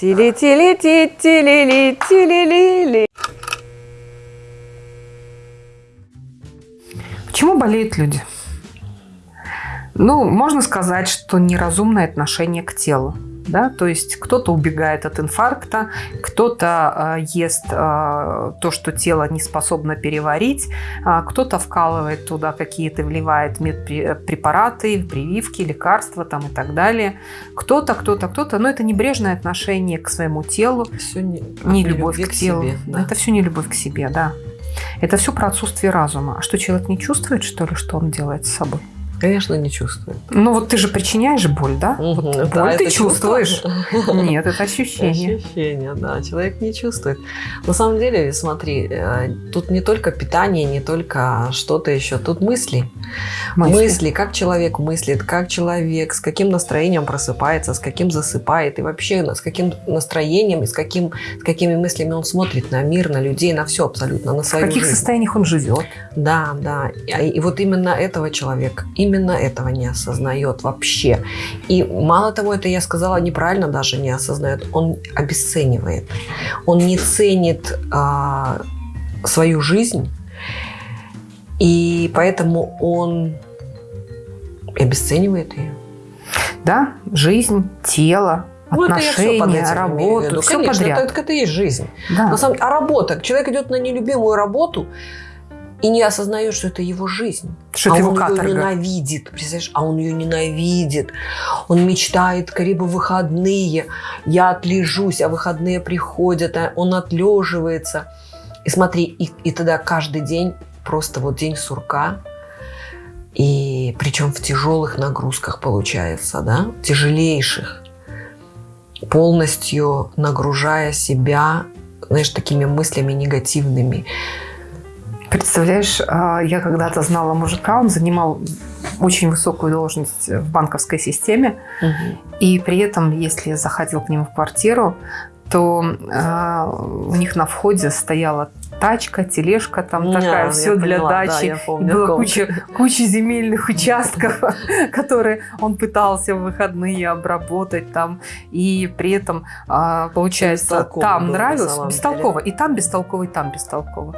Тили-тили-ти, тили-ли, тили-ли-ли. Почему болеют люди? Ну, можно сказать, что неразумное отношение к телу. Да? То есть кто-то убегает от инфаркта, кто-то э, ест э, то, что тело не способно переварить, э, кто-то вкалывает туда какие-то, вливает медпрепараты, прививки, лекарства там, и так далее. Кто-то, кто-то, кто-то. Но это небрежное отношение к своему телу, все не, не любовь к телу. Себе, да. Это все не любовь к себе, да. Это все про отсутствие разума. А что, человек не чувствует, что ли, что он делает с собой? Конечно, не чувствует. Ну вот ты же причиняешь боль, да? Угу. Вот да, боль ты чувствуешь. Нет, это ощущение. Ощущение, да. Человек не чувствует. На самом деле, смотри, э, тут не только питание, не только что-то еще. Тут мысли. мысли. Мысли, как человек мыслит, как человек, с каким настроением просыпается, с каким засыпает. И вообще, с каким настроением и с, каким, с какими мыслями он смотрит на мир, на людей, на все абсолютно, на свою В каких жизнь. состояниях он живет. Да, да. И, и вот именно этого человека, именно этого не осознает вообще. И мало того, это я сказала неправильно, даже не осознает, он обесценивает. Он не ценит а, свою жизнь, и поэтому он обесценивает ее. Да, жизнь, тело, ну, отношения, все работу, все Конечно, подряд. Это, это и есть жизнь. Да. На самом, а работа, человек идет на нелюбимую работу, и не осознает, что это его жизнь. Что а это он его ее ненавидит. Представляешь? А он ее ненавидит. Он мечтает, скорее бы выходные. Я отлежусь, а выходные приходят, а он отлеживается. И смотри, и, и тогда каждый день просто вот день сурка. И причем в тяжелых нагрузках получается, да, тяжелейших. Полностью нагружая себя, знаешь, такими мыслями негативными. Представляешь, а, я когда-то знала мужика, он занимал очень высокую должность в банковской системе, угу. и при этом, если заходил к нему в квартиру, то э, у них на входе стояла тачка, тележка там Не, такая, все для поняла, дачи. Да, помню, Была куча, куча земельных участков, которые он пытался в выходные обработать там. И при этом, а, получается, там нравилось, бестолково. И там бестолково, и там бестолково.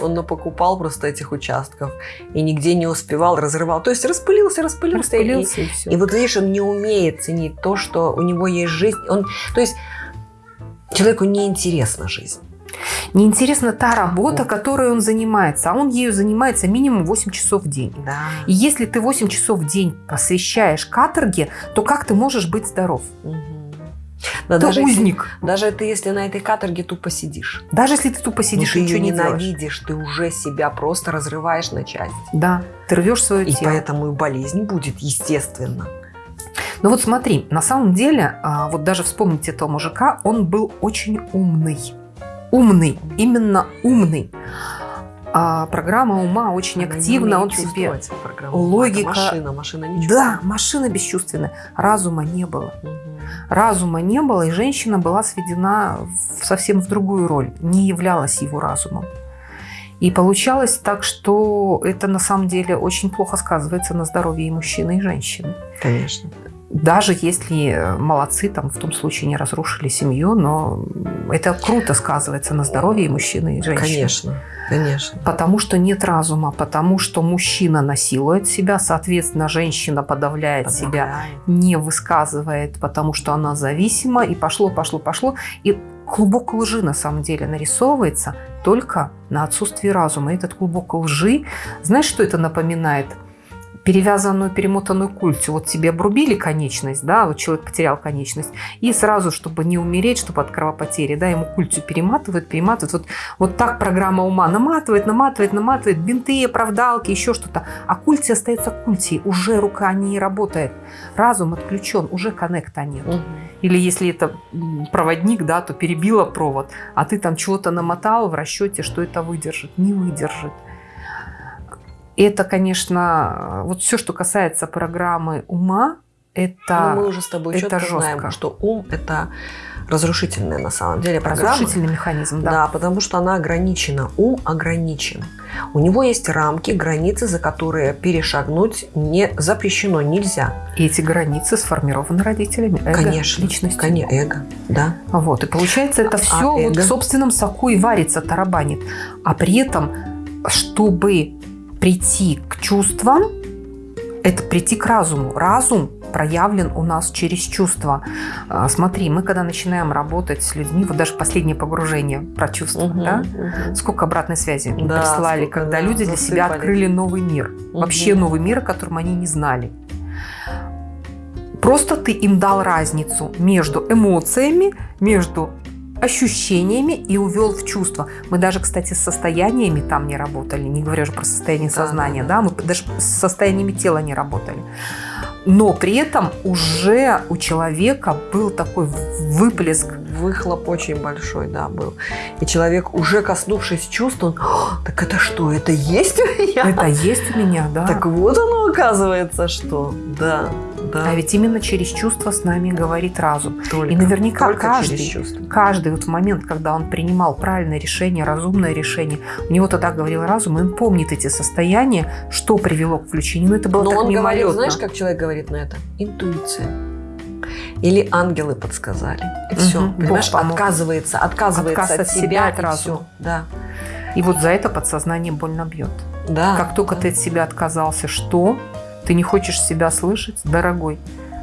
Он напокупал просто этих участков и нигде не успевал, разрывал. То есть распылился, распылился. распылился и, и, все. и вот видишь, он не умеет ценить то, что у него есть жизнь. Он, то есть человеку неинтересна жизнь. Неинтересна та работа, которой он занимается, а он ею занимается минимум 8 часов в день. Да. И если ты 8 часов в день посвящаешь каторге, то как ты можешь быть здоров? Угу. Да, ты даже узник. Если, даже ты, если на этой каторге тупо сидишь. Даже если ты тупо сидишь и ничего не ненавидишь, ты уже себя просто разрываешь на части. Да, ты рвешь свое и тело. И поэтому и болезнь будет, естественно. Ну вот смотри, на самом деле, а, вот даже вспомнить этого мужика, он был очень умный. Умный, именно умный. А программа ума очень Она активна, он себе логика, машина, машина не да, машина бесчувственная, разума не было, угу. разума не было, и женщина была сведена в, совсем в другую роль, не являлась его разумом. И получалось так, что это на самом деле очень плохо сказывается на здоровье и мужчины, и женщины. Конечно даже если э, молодцы, там в том случае не разрушили семью, но это круто сказывается на здоровье мужчины, и женщины. Конечно, конечно. Потому что нет разума, потому что мужчина насилует себя, соответственно, женщина подавляет, подавляет. себя, не высказывает, потому что она зависима, и пошло, пошло, пошло. И клубок лжи на самом деле нарисовывается только на отсутствии разума. И этот клубок лжи, знаешь, что это напоминает? Перевязанную, перемотанную культю. Вот тебе обрубили конечность, да, вот человек потерял конечность, и сразу, чтобы не умереть, чтобы от кровопотери, да, ему культю перематывают, перематывают. Вот, вот так программа ума наматывает, наматывает, наматывает, бинты, оправдалки, еще что-то. А культи остается культи, уже рука не работает. Разум отключен, уже коннекта нет. Угу. Или если это проводник, да, то перебила провод, а ты там чего-то намотал в расчете, что это выдержит. Не выдержит. Это, конечно, вот все, что касается программы ума, это, Но мы уже с тобой это четко жестко. знаем, что ум – это разрушительная на самом деле программа. разрушительный механизм, да. Да, потому что она ограничена. Ум ограничен. У него есть рамки, границы, за которые перешагнуть не запрещено, нельзя. И эти границы сформированы родителями, эго, Конечно, личностью. Конечно, эго, да. Вот, и получается, это А все вот эго? в собственном соку и варится, тарабанит. А при этом, чтобы прийти к чувствам, это прийти к разуму. Разум проявлен у нас через чувства. А, Смотри, мы когда начинаем работать с людьми, вот даже последнее погружение про чувства, Мгм, да, мгм. сколько обратной связи мы Да, прислали, сколько, когда да, люди для себя открыли новый мир. Вообще Мгм. новый мир, о котором они не знали. Просто ты им дал разницу между эмоциями, между ощущениями и увел в чувство. Мы даже, кстати, с состояниями там не работали, не говоря уже про состояние Да, сознания, да, да, мы даже с состояниями тела не работали. Но при этом уже у человека был такой выплеск Выхлоп очень большой, да, был. И человек, уже коснувшись чувств, он, «О, так это что, это есть у меня? Это есть у меня, да. Так вот оно оказывается, что, да, да. А ведь именно через чувства с нами говорит разум. Только, И наверняка только каждый, каждый вот в момент, когда он принимал правильное решение, разумное решение, у него тогда говорил разум, и он помнит эти состояния, что привело к включению. Но это было Но так он говорил, мимолетно. знаешь, как человек говорит на это? Интуиция. Или ангелы подсказали. И все. Бог Понимаешь, помог. отказывается, отказывается Отказ от, от себя, себя, от и разума. всё. Да. И вот за это подсознание больно бьет. Да. Как только да. ты от себя отказался, что? Ты не хочешь себя слышать, дорогой.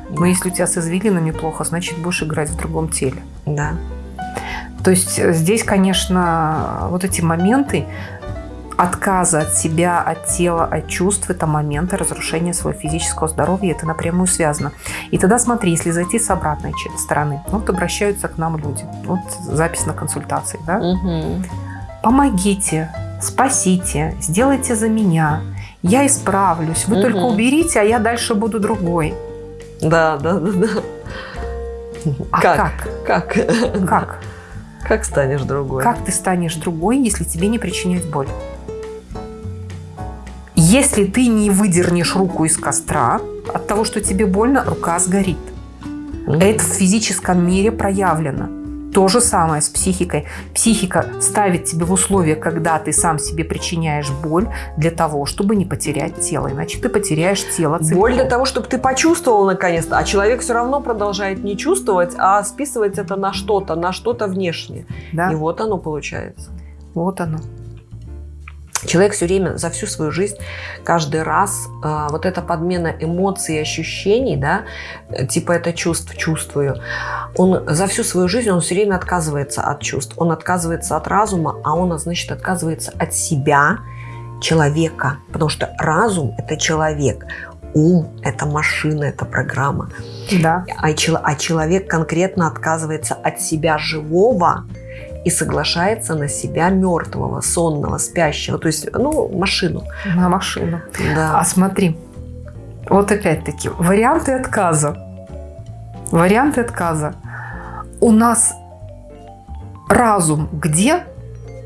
Но если у тебя с извилинами плохо, значит, будешь играть в другом теле. Да. То есть э, здесь, конечно, вот эти моменты отказа от себя, от тела, от чувств, это моменты разрушения своего физического здоровья, это напрямую связано. И тогда смотри, если зайти с обратной стороны, вот обращаются к нам люди, вот запись на консультации, да? Мгм. помогите, спасите, сделайте за меня, я исправлюсь, вы Мгм. только уберите, а я дальше буду другой. Да, да, да, да. А Как? как? Как? Как? Как станешь другой? Как ты станешь другой, если тебе не причиняют боль? Если ты не выдернешь руку из костра, от того, что тебе больно, рука сгорит. Мгм. Это в физическом мире проявлено. То же самое с психикой. Психика ставит тебе в условия, когда ты сам себе причиняешь боль для того, чтобы не потерять тело. Иначе ты потеряешь тело целиком. Боль для того, чтобы ты почувствовал наконец-то, а человек все равно продолжает не чувствовать, а списывать это на что-то, на что-то внешнее. Да? И вот оно получается. Вот оно. Человек все время, за всю свою жизнь, каждый раз э, вот эта подмена эмоций и ощущений, да, э, типа это чувств, чувствую, он за всю свою жизнь, он все время отказывается от чувств, он отказывается от разума, а он, значит, отказывается от себя, человека, потому что разум – это человек, ум – это машина, это программа, Да. а, а человек конкретно отказывается от себя живого и соглашается на себя мертвого, сонного, спящего, то есть, ну, машину. На машину. Да. А смотри, вот опять-таки, варианты отказа. Варианты отказа. У нас разум где?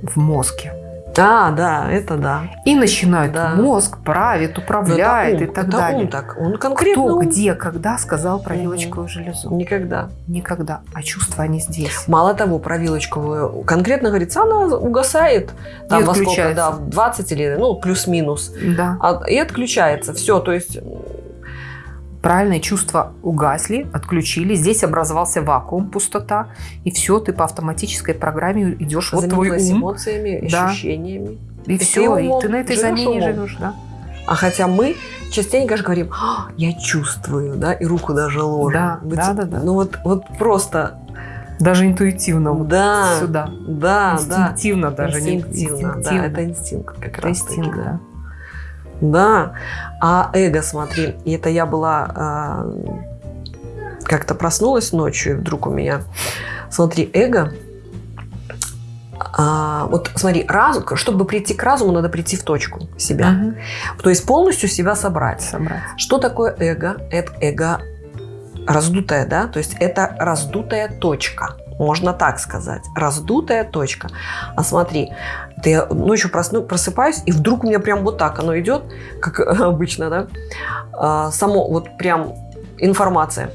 В мозге. А, да, это да. И начинает Да. мозг правит, управляет это и ум, так это далее. ум так, он конкретно Кто, ум. где, когда сказал про вилочковую железу? Никогда. Никогда. А чувства они здесь. Мало того, про вилочковую конкретно говорится, она угасает там И во сколько, да, в 20 или, ну, плюс-минус. Да. А- и отключается. Все, то есть Правильные чувства угасли, отключили. Здесь образовался вакуум, пустота. И все, ты по автоматической программе идешь. Вот твой ум. эмоциями, Да. ощущениями. И ты все, и умом ты на этой замене живешь, да? А хотя мы частенько же говорим, «А, я чувствую, да, и руку даже ложим. Да, Вот, да, да, да. Ну вот, вот просто, Даже интуитивно вот да, сюда. да, да. инстинктивно даже. не инстинктивно, да, инстинктивно. это инстинкт как Это раз инстинкт, таки, да. Да. А эго, смотри, и это я была а, как-то проснулась ночью, и вдруг у меня, смотри, эго. а, вот смотри, разум, чтобы прийти к разуму, надо прийти в точку себя. Мгм. То есть полностью себя собрать. Собрать. Что такое эго? Это эго раздутое, да? То есть это раздутая точка. Можно так сказать. Раздутая точка. А смотри, ты я ночью просну, просыпаюсь, и вдруг у меня прям вот так оно идет, как обычно, да? А, само вот прям информация.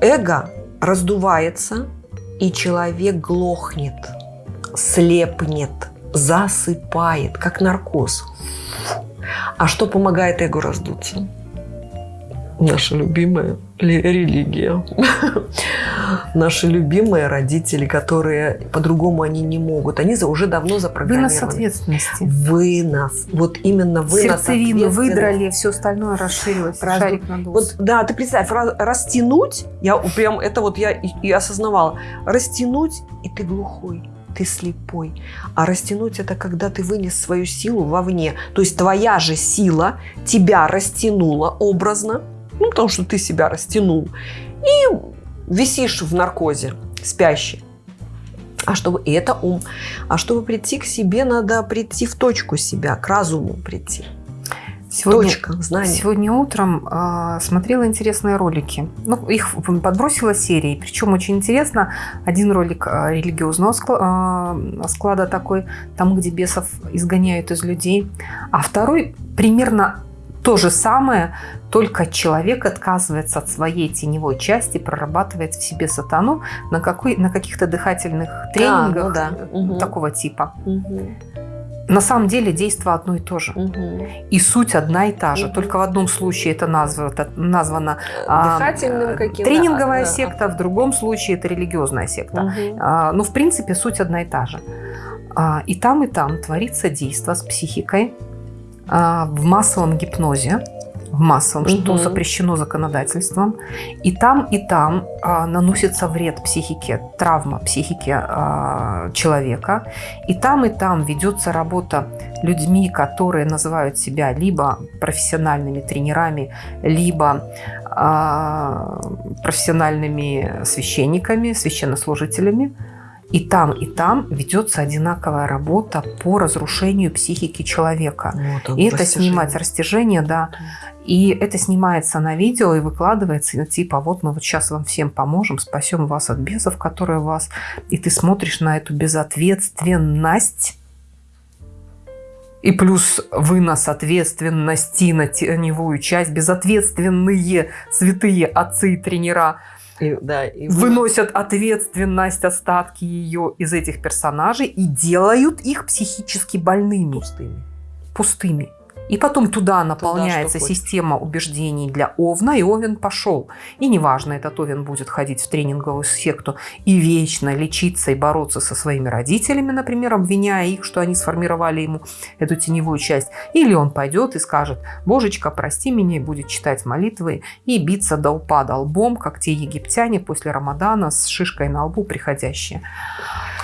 Эго раздувается, и человек глохнет, слепнет, засыпает, как наркоз. А что помогает эго раздуться? Наша любимая религия. Наши любимые родители, которые по-другому они не могут. Они уже давно запрограммированы. Вынос ответственности. Вынос. Вот именно вынос Сердцевину выдрали, все остальное расширилось. Разду... Шарик надулся. Вот, да, ты представь, растянуть, я прям это вот я и, и осознавала. Растянуть, и ты глухой ты слепой. А растянуть это когда ты вынес свою силу вовне. То есть твоя же сила тебя растянула образно, ну, потому что ты себя растянул, и висишь в наркозе, спящий. А чтобы и это ум. А чтобы прийти к себе, надо прийти в точку себя, к разуму прийти. Сегодня, Точка, знание. Сегодня утром э, смотрела интересные ролики. Ну, их подбросила серии. Причем очень интересно. Один ролик э, религиозного склада, э, склада такой, там, где бесов изгоняют из людей. А второй примерно то же самое, только человек отказывается от своей теневой части, прорабатывает в себе сатану на, какой, на каких-то дыхательных тренингах а, ну да. такого типа. Угу. На самом деле действие одно и то же. Угу. И суть одна и та же. Угу. Только в одном случае это названо, названо Дыхательным каким тренинговая да, секта, в другом случае это религиозная секта. Угу. А, но в принципе суть одна и та же. А, и там, и там творится действие с психикой а, в массовом гипнозе, в массовом, угу. что запрещено законодательством. И там, и там а, наносится вред психике, травма психике а, человека. И там, и там ведется работа людьми, которые называют себя либо профессиональными тренерами, либо а, профессиональными священниками, священнослужителями. И там, и там ведется одинаковая работа по разрушению психики человека. Вот и это снимать растяжение, да. И это снимается на видео и выкладывается, типа, вот мы вот сейчас вам всем поможем, спасем вас от бесов, которые вас... И ты смотришь на эту безответственность, и плюс вынос ответственности на теневую часть, безответственные святые отцы и тренера – и, да, и выносят ответственность, остатки ее из этих персонажей и делают их психически больными. Пустыми. Пустыми. И потом туда наполняется туда, система убеждений для Овна, и Овен пошел. И неважно, этот Овен будет ходить в тренинговую секту и вечно лечиться и бороться со своими родителями, например, обвиняя их, что они сформировали ему эту теневую часть. Или он пойдет и скажет, божечка, прости меня, и будет читать молитвы и биться до упада лбом, как те египтяне после Рамадана с шишкой на лбу приходящие.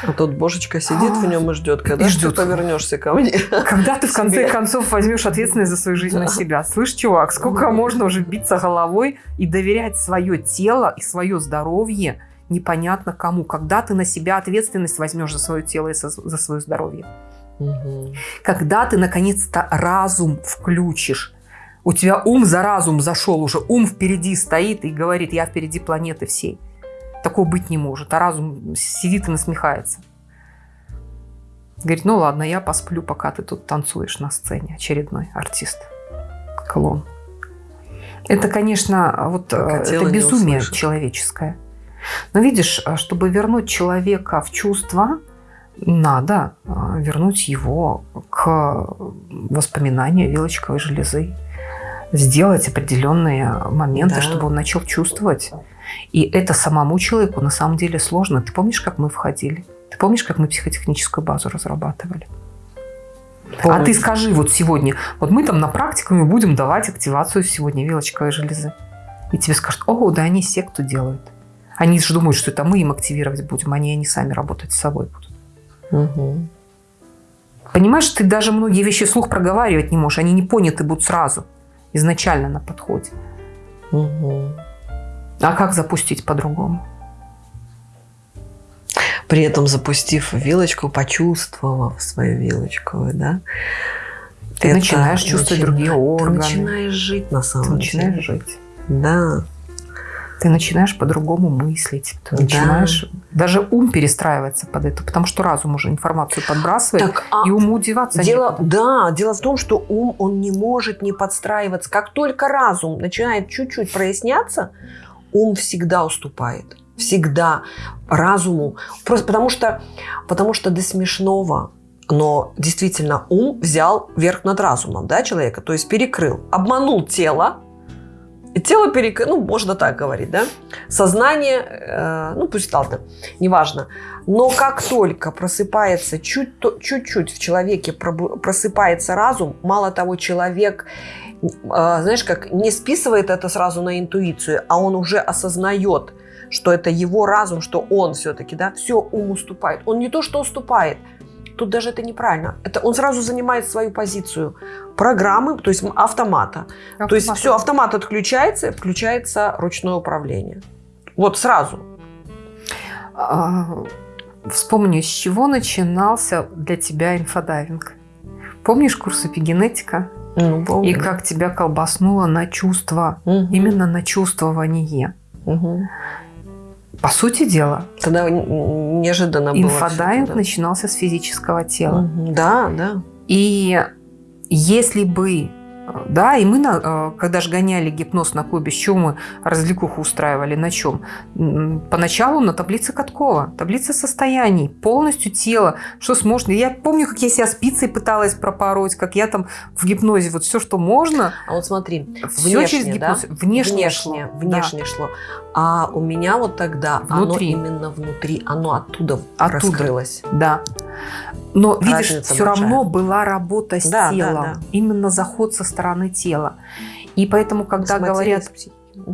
А тут божечка сидит в нем и ждет, когда и ждет. ты повернешься ко мне. Когда ты в конце концов возьмешь ответственность за свою жизнь на себя. Слышь, чувак, сколько можно уже биться головой и доверять свое тело и свое здоровье непонятно кому. Когда ты на себя ответственность возьмешь за свое тело и за свое здоровье. Угу. Когда ты наконец-то разум включишь. У тебя ум за разум зашел уже, ум впереди стоит и говорит, я впереди планеты всей. Такого быть не может. А разум сидит и насмехается. Говорит, ну ладно, я посплю, пока ты тут танцуешь на сцене. Очередной артист. Клон. Это, конечно, вот э, это безумие человеческое. Но видишь, э, чтобы вернуть человека в чувства, надо э, вернуть его к воспоминанию вилочковой железы. Сделать определенные моменты, да. чтобы он начал чувствовать. И это самому человеку на самом деле сложно. Ты помнишь, как мы входили? Ты помнишь, как мы психотехническую базу разрабатывали? Помню. А ты скажи вот сегодня, вот мы там на практикуме будем давать активацию сегодня вилочковой железы. И тебе скажут, о, да они секту делают. Они же думают, что это мы им активировать будем, они, они сами работать с собой будут. Угу. Понимаешь, ты даже многие вещи слух проговаривать не можешь, они не поняты будут сразу, изначально на подходе. Угу. А как запустить по-другому? При этом запустив вилочку, почувствовав свою вилочку, да, ты это начинаешь чувствовать начи... другие органы. Ты начинаешь жить на самом ты деле. начинаешь жить. Да. ты начинаешь по-другому мыслить, ты начинаешь даже ум перестраивается под это, потому что разум уже информацию подбрасывает, так, а и уму деваться дело, некуда. Да, дело в том, что ум, он не может не подстраиваться. Как только разум начинает чуть-чуть проясняться, ум всегда уступает. Всегда разуму. Просто потому что, потому что до смешного. Но действительно ум взял верх над разумом да, человека, то есть перекрыл, обманул тело, тело перекрыло, ну, можно так говорить, да, сознание, э, ну, пусть ладно, неважно, но как только просыпается чуть-чуть в человеке просыпается разум, мало того, человек, э, знаешь, как не списывает это сразу на интуицию, а он уже осознает, что это его разум, что он все-таки, да, все ум уступает. Он не то, что уступает – Тут даже это неправильно. Это он сразу занимает свою позицию программы, то есть автомата. Автомат. То есть все, автомат отключается, включается ручное управление. Вот сразу. А, вспомню, с чего начинался для тебя инфодайвинг. Помнишь курс эпигенетика? Ну, помню. И как тебя колбаснуло на чувство, угу. именно на чувствование. Угу. По сути дела. Тогда неожиданно было. Инфодайвинг да. начинался с физического тела. Угу. Да, да. И если бы да, и мы, на, э, когда же гоняли гипноз на клубе, с чем мы развлекуху устраивали, на чем? Поначалу на таблице Каткова, таблица состояний, полностью тело, что сможет. Я помню, как я себя спицей пыталась пропороть, как я там в гипнозе, вот все, что можно. А вот смотри, все внешне, через гипноз, да? внешне, внешне шло. Внешне да. шло. А у меня вот тогда внутри. оно именно внутри, оно оттуда, оттуда раскрылось. Да. Но, Разница видишь, все большая. равно была работа с да, телом. Да, да. Именно заход со стороны тела. И поэтому, когда говорят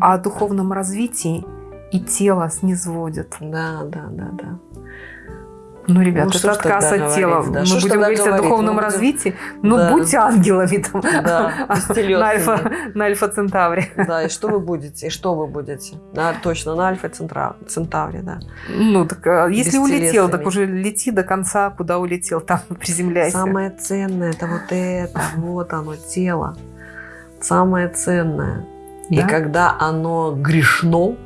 о духовном развитии, и тело снизводят. Да, да, да, да. Ну, ребята, ну, это отказ от тела. Да. Мы что будем говорить говорить? о духовном будем... развитии. Ну, да. будьте ангелами там. Да, на, альфа, на альфа-центавре. Да, и что вы будете? И что вы будете? Да, точно, на альфа-центавре, да. Ну, так а если улетел, так уже лети до конца, куда улетел, там приземляйся. Самое ценное – это вот это, вот оно, тело. Самое ценное. Да? И когда оно грешно,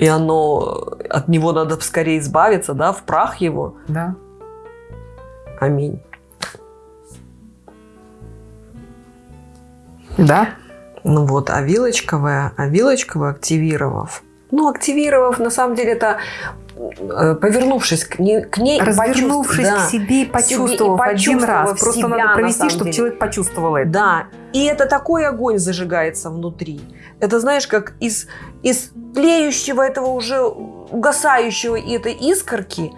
и оно, от него надо скорее избавиться, да, в прах его. Да. Аминь. Да. Ну вот, а вилочковая, а вилочковая активировав, ну, активировав, на самом деле, это повернувшись к, не, к ней, развернувшись да, к себе и почувствовав, себе, и один раз. Просто себя, надо провести, чтобы деле. человек почувствовал это. Да, и это такой огонь зажигается внутри. Это знаешь, как из, из тлеющего этого уже угасающего и этой искорки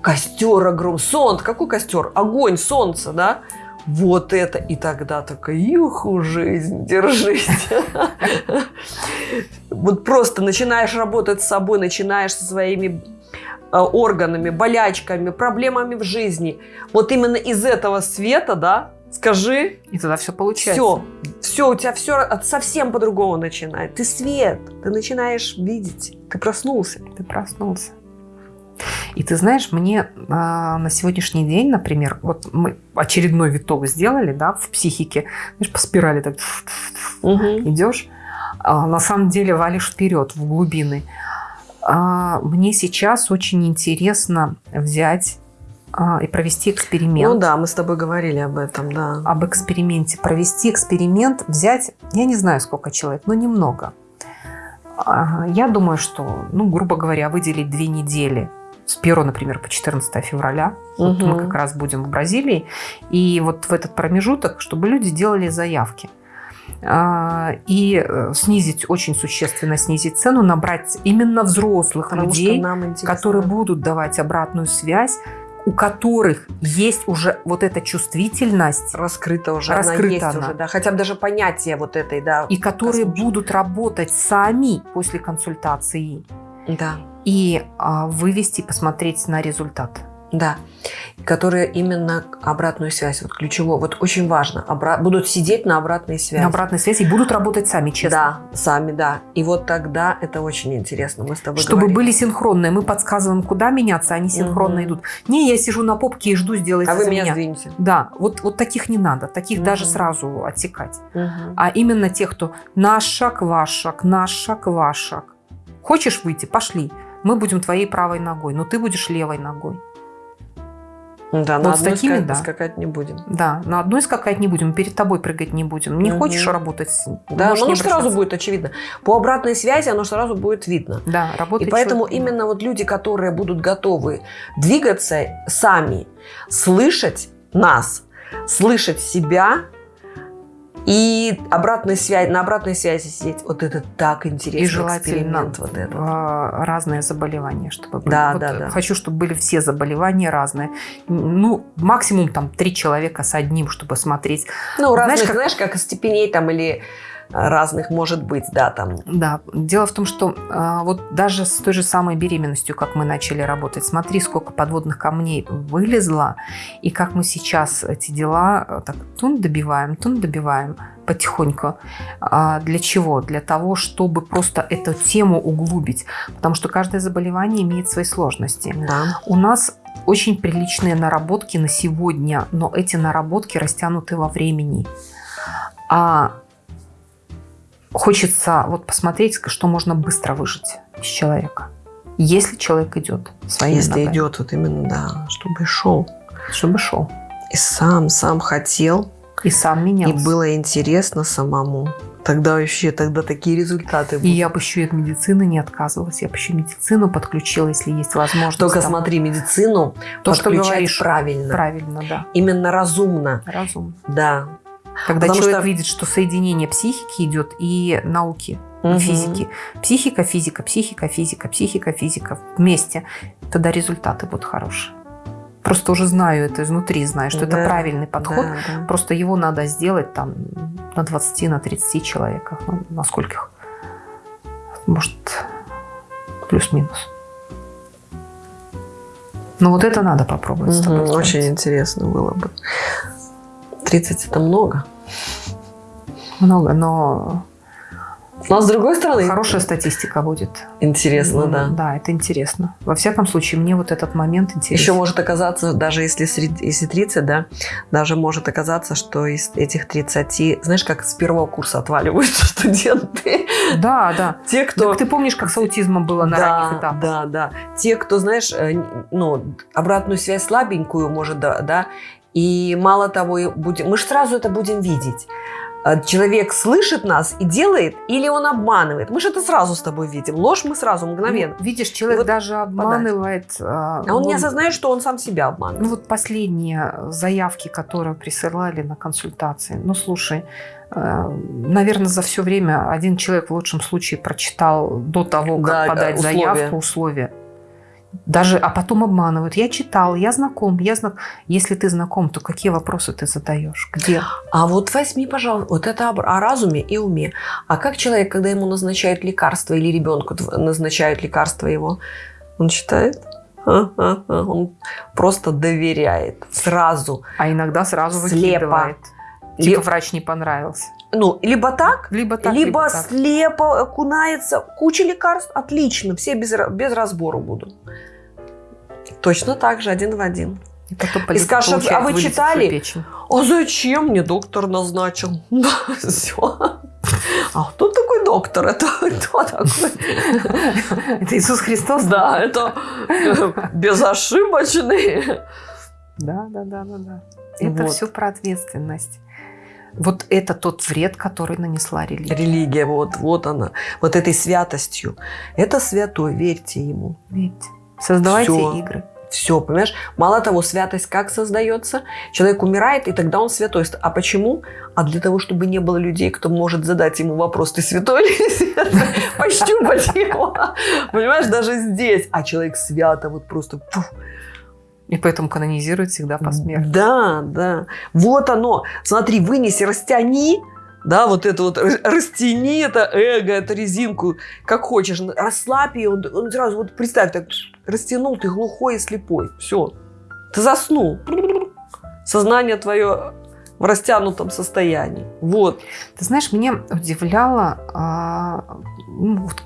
костер огромный, солнце, какой костер? Огонь, солнце, да? Вот это, и тогда такая, юху, жизнь, держись. Вот просто начинаешь работать с собой, начинаешь со своими э, органами, болячками, проблемами в жизни. Вот именно из этого света, да, скажи. И тогда все получается. Все, все, у тебя все совсем по-другому начинает. Ты свет, ты начинаешь видеть, ты проснулся. Ты проснулся. И ты знаешь, мне э, на сегодняшний день, например, вот мы очередной виток сделали, да, в психике, знаешь, по спирали так угу. идешь, а на самом деле валишь вперед, в глубины. А, мне сейчас очень интересно взять и провести эксперимент. Ну да, мы с тобой говорили об этом, да. Об эксперименте. Провести эксперимент, взять, я не знаю, сколько человек, но немного. Я думаю, что, ну, грубо говоря, выделить две недели с 1, например, по 14 февраля. Угу. Вот мы как раз будем в Бразилии. И вот в этот промежуток, чтобы люди делали заявки а, и э, снизить, очень существенно снизить цену, набрать именно взрослых Потому людей, которые будут давать обратную связь, у которых есть уже вот эта чувствительность. Раскрыта уже. Раскрыта она есть она. уже, да. Хотя бы даже понятие вот этой, да. И которые будут работать сами после консультации. Да. И а, вывести, посмотреть на результат. Да. Которые именно обратную связь, вот ключевое, вот очень важно, обра- будут сидеть на обратной связи. На обратной связи и будут работать сами, честно. Да, сами, да. И вот тогда это очень интересно. Мы с тобой Чтобы говорили. были синхронные. Мы подсказываем, куда меняться, они синхронно Мгм. идут. Не, я сижу на попке и жду, сделайте А вы меня меня. сдвиньте. Да, вот, вот таких не надо. Таких даже Мгм. сразу отсекать. Мгм. А именно тех, кто наш шаг, ваш шаг, наш шаг, ваш шаг. Хочешь выйти? Пошли. Мы будем твоей правой ногой, но ты будешь левой ногой. Да, Вот на одной такими, ска- да. скакать не будем. Да, на одной скакать не будем, перед тобой прыгать не будем. Не Мгм. хочешь работать? с- Да, оно сразу будет очевидно. По обратной связи оно сразу будет видно. Да, И работает. поэтому четко. именно вот люди, которые будут готовы двигаться сами, слышать нас, слышать себя и обратной связи, на обратной связи сидеть, вот это так интересно. И желательно вот этот. а, разные заболевания, чтобы были. Да, Вот, да, да. Хочу, чтобы были все заболевания разные. Ну, максимум там три человека с одним, чтобы смотреть. Ну, знаешь, разных, как- знаешь, как степеней там или разных может быть, да, там. Да, дело в том, что а, вот даже с той же самой беременностью, как мы начали работать, смотри, сколько подводных камней вылезло, и как мы сейчас эти дела э, так тун добиваем, тун добиваем потихоньку. А для чего? Для того, чтобы просто эту тему углубить. Потому что каждое заболевание имеет свои сложности. Да. У нас очень приличные наработки на сегодня, но эти наработки растянуты во времени. А хочется вот посмотреть, что можно быстро выжить из человека. Если человек идет своими Если ногами. идет вот именно, да, чтобы шел. Чтобы шел. И сам, сам хотел, И сам менялся. и было интересно самому. Тогда вообще, тогда такие результаты И будут. я бы еще и от медицины не отказывалась. Я бы еще медицину подключила, если есть возможность. Только там. смотри, медицину то, что подключать говоришь, правильно. правильно, да. Именно разумно. Разумно. Да. Когда Потому человек что- видит, что соединение психики идет и науки, Мгм. физики. Психика, физика, психика, физика, психика, физика вместе. Тогда результаты будут хорошие. Просто уже знаю это изнутри, знаю, что Да, это правильный подход. Да, да. Просто его надо сделать там на 20, на 30 человеках. Ну, на скольких? Может, плюс-минус. Но вот это надо попробовать с тобой сделать. Очень интересно было бы. 30 это много. Много, но Но с другой стороны, хорошая статистика будет. интересно, М, да. Да, это интересно. Во всяком случае, мне вот этот момент интересен. Еще может оказаться, даже если, сред- если 30, да, даже может оказаться, что из этих 30, знаешь, как с первого курса отваливаются студенты. Да, да. Те, кто... Так ты помнишь, как с аутизмом было на ранних да, этапах? да, да. Те, кто, знаешь, э, ну, обратную связь слабенькую может, да, да, и мало того, будем, мы же сразу это будем видеть. Э, Человек слышит нас и делает, или он обманывает. Мы же это сразу с тобой видим. Ложь мы сразу, мгновенно. Ну, видишь, человек вот даже обманывает. А А он не осознает, что он сам себя обманывает. Ну вот последние заявки, которые присылали на консультации. Ну слушай, наверное, за все время один человек в лучшем случае прочитал до того, как Да, подать условия. заявку условия. Даже, а потом обманывают. Я читал, я знаком, я знак. Если ты знаком, то какие вопросы ты задаешь? Где? А вот возьми, пожалуйста, вот это о разуме и уме. А как человек, когда ему назначают лекарство или ребенку назначают лекарство его, он читает? Он просто доверяет сразу. А иногда сразу Слепо. выкидывает. Типа врач не понравился. Ну, либо так, Либо так, либо, либо так. слепо окунается. Куча лекарств, отлично, все без, без разбора будут. Точно так же, один в один. И потом И скажешь, а вы читали? А зачем мне доктор назначил? Все. А кто такой доктор? Это кто такой? Это Иисус Христос? Да, это э, безошибочный. Да, да, да, да, да. Это Вот. все про ответственность. Вот это тот вред, который нанесла религия. Религия, вот, вот она. Вот этой святостью. Это святой, верьте ему. Видите? Создавайте Всё. игры. Все, понимаешь? Мало того, святость как создается? Человек умирает, и тогда он святой. А почему? А для того, чтобы не было людей, кто может задать ему вопрос, ты святой или святой? Пощупать его. Понимаешь, даже здесь. А человек свято, вот просто... пух. И поэтому канонизируют всегда посмертно. Да, да. Вот оно. Смотри, вынеси, растяни, да, вот это вот, растяни это эго, эту резинку, как хочешь, расслабь ее, он, он сразу, вот представь, так растянул, ты глухой и слепой, все. Ты заснул. Сознание твое в растянутом состоянии. Вот. Ты знаешь, меня удивляло, а, ну, вот,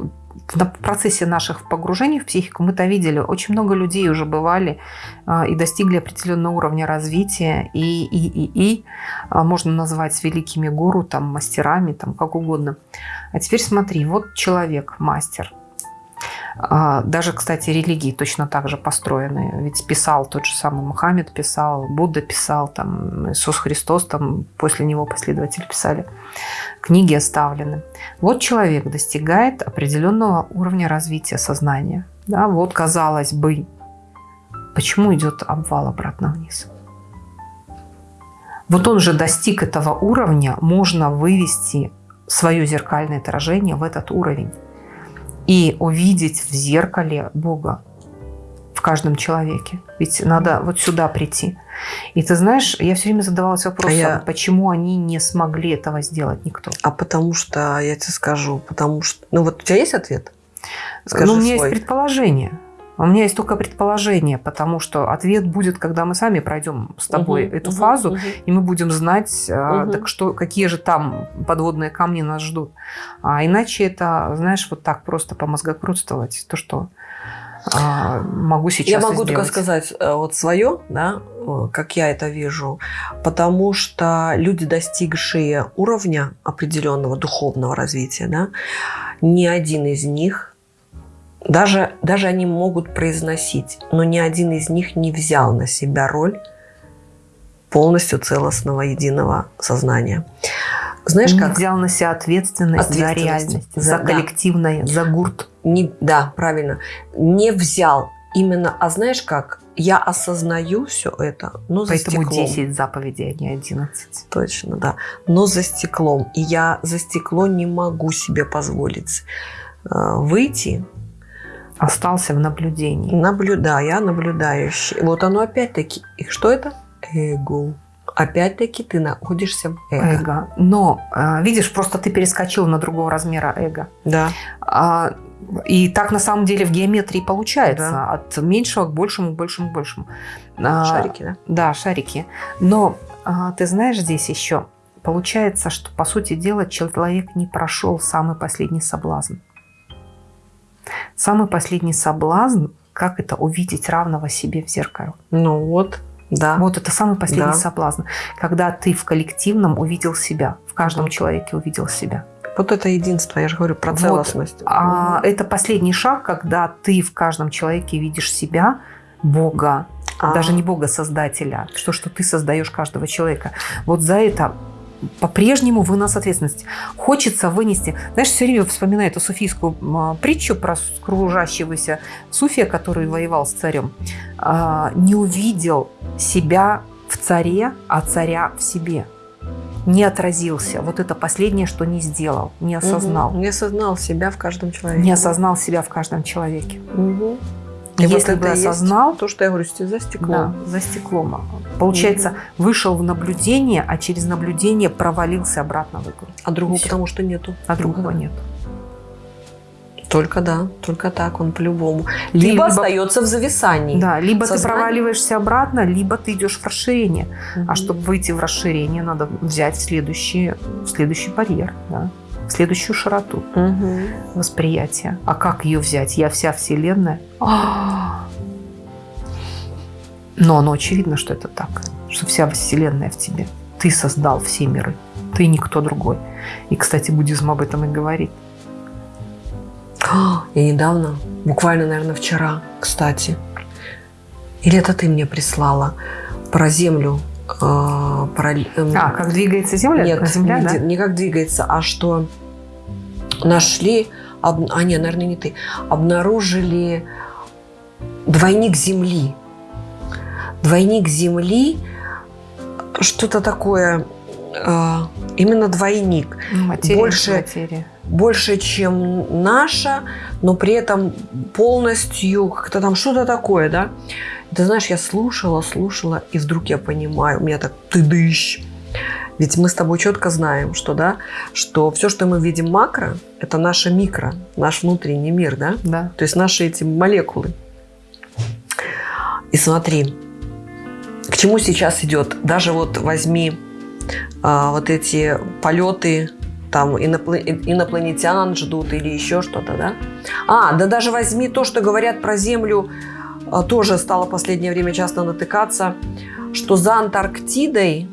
в процессе наших погружений в психику мы-то видели, очень много людей уже бывали а, и достигли определенного уровня развития, и, и, и, и а, можно назвать великими гуру, там, мастерами, там, как угодно. А теперь смотри, вот человек, мастер, даже, кстати, религии точно так же построены. Ведь писал тот же самый Мухаммед, писал, Будда писал, там, Иисус Христос, там, после него последователи писали. Книги оставлены. Вот человек достигает определенного уровня развития сознания. Да, вот, казалось бы, почему идет обвал обратно вниз? Вот он же достиг этого уровня, можно вывести свое зеркальное отражение в этот уровень и увидеть в зеркале Бога в каждом человеке. Ведь надо вот сюда прийти. И ты знаешь, я все время задавалась вопросом, а я... почему они не смогли этого сделать никто. А потому что, я тебе скажу, потому что... Ну вот у тебя есть ответ? Скажи ну, у меня свой. есть предположение. У меня есть только предположение, потому что ответ будет, когда мы сами пройдем с тобой угу, эту угу, фазу, угу. и мы будем знать, угу. так что, какие же там подводные камни нас ждут. А иначе это, знаешь, вот так просто по мозгокрутствовать, то, что а, могу сейчас Я могу только сказать э, вот свое, да, как я это вижу, потому что люди, достигшие уровня определенного духовного развития, да, ни один из них даже, даже они могут произносить, но ни один из них не взял на себя роль полностью целостного единого сознания. Знаешь, не как? взял на себя ответственность, ответственность за реальность, за, за коллективное, да. за гурт. Не, да, правильно. Не взял именно, а знаешь как? Я осознаю все это, но Поэтому за стеклом. 10 заповедей, а не 11. Точно, да. Но за стеклом. И я за стекло не могу себе позволить э, выйти Остался в наблюдении. Наблюдаю, я наблюдающий. Вот оно опять-таки. И что это? Эго. Опять-таки ты находишься в эго. эго. Но, а, видишь, просто ты перескочил на другого размера эго. Да. А, и так на самом деле в геометрии получается. Да. От меньшего к большему, к большему, к большему. А, шарики, да? Да, шарики. Но ты знаешь, здесь еще получается, что, по сути дела, человек не прошел самый последний соблазн. Самый последний соблазн, как это увидеть равного себе в зеркале. Ну вот, да. Вот это самый последний да. соблазн, когда ты в коллективном увидел себя, в каждом человеке увидел себя. Вот это единство, я же говорю про целостность. Вот. А это последний шаг, когда ты в каждом человеке видишь себя, Бога, а. даже не Бога Создателя, что, что ты создаешь каждого человека. Вот за это по-прежнему вы нас ответственность. Хочется вынести. Знаешь, все время вспоминаю эту суфийскую а, притчу про кружащегося суфия, который воевал с царем. А, не увидел себя в царе, а царя в себе. Не отразился. Вот это последнее, что не сделал, не осознал. Угу. Не осознал себя в каждом человеке. Не осознал себя в каждом человеке. Угу. И Если вот бы осознал... То, что я говорю, за стеклом. Да, за стеклом. Получается, угу. вышел в наблюдение, а через наблюдение провалился обратно в игру. А другого потому что нету. А другого угу. нет. Только да, только так, он по-любому. Либо, либо остается в зависании. Да, либо Сознание. ты проваливаешься обратно, либо ты идешь в расширение. Угу. А чтобы выйти в расширение, надо взять следующий, следующий барьер. Да? Следующую широту угу. восприятия. А как ее взять? Я вся Вселенная. Но оно очевидно, что это так, что вся Вселенная в тебе. Ты создал все миры, ты никто другой. И, кстати, буддизм об этом и говорит. Я недавно, буквально, наверное, вчера, кстати, или это ты мне прислала про Землю э, про... Эм, а, как двигается Земля? Нет, Земля, не, да? не как двигается, а что нашли, об, а нет, наверное, не ты, обнаружили двойник Земли. Двойник Земли, что-то такое, э, именно двойник. Ну, материя, больше, материя. больше, чем наша, но при этом полностью как-то там что-то такое, да. Ты знаешь, я слушала, слушала, и вдруг я понимаю, у меня так ты дыщ. Ведь мы с тобой четко знаем, что, да, что все, что мы видим макро, это наше микро, наш внутренний мир, да? Да. То есть наши эти молекулы. И смотри, чему сейчас идет? Даже вот возьми а, вот эти полеты, там инопланетян ждут или еще что-то, да? А, да даже возьми то, что говорят про Землю, тоже стало в последнее время часто натыкаться, что за Антарктидой